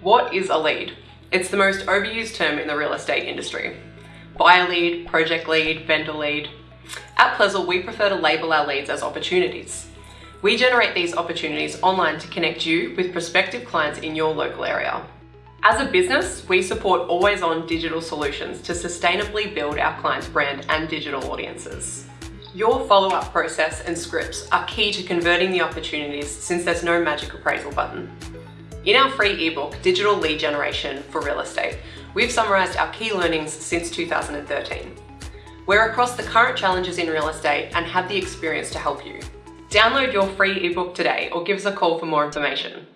What is a lead? It's the most overused term in the real estate industry. Buyer lead, project lead, vendor lead. At Plezzel, we prefer to label our leads as opportunities. We generate these opportunities online to connect you with prospective clients in your local area. As a business, we support always-on digital solutions to sustainably build our clients' brand and digital audiences. Your follow-up process and scripts are key to converting the opportunities since there's no magic appraisal button. In our free ebook, Digital Lead Generation for Real Estate, we've summarised our key learnings since 2013. We're across the current challenges in real estate and have the experience to help you. Download your free ebook today or give us a call for more information.